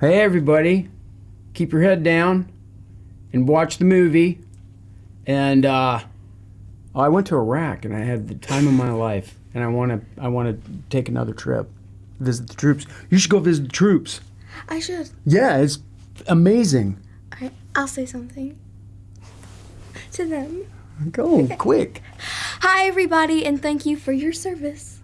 Hey, everybody, keep your head down and watch the movie. And uh, oh, I went to Iraq and I had the time of my life. And I want to I want to take another trip, visit the troops. You should go visit the troops. I should. Yeah, it's amazing. I, I'll say something to them. Go quick. Hi, everybody, and thank you for your service.